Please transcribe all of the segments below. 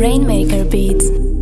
Rainmaker Beats.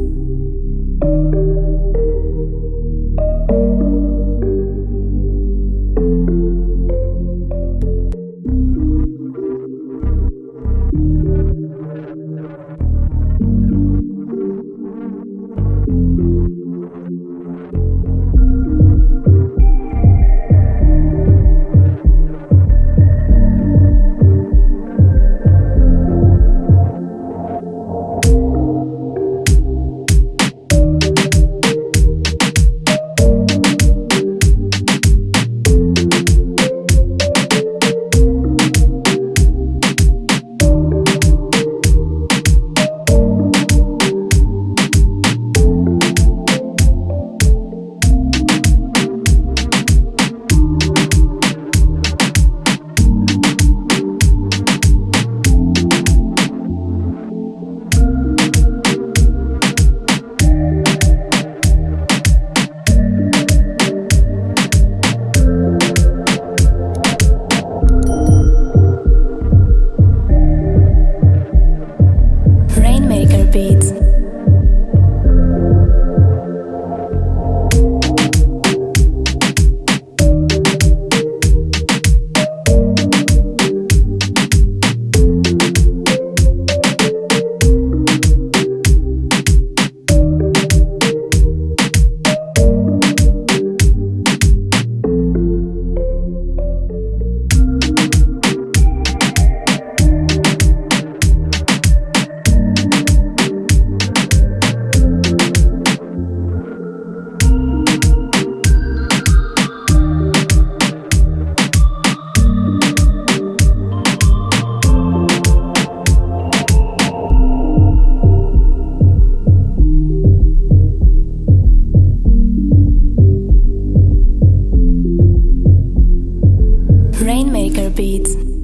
Rainmaker Beats.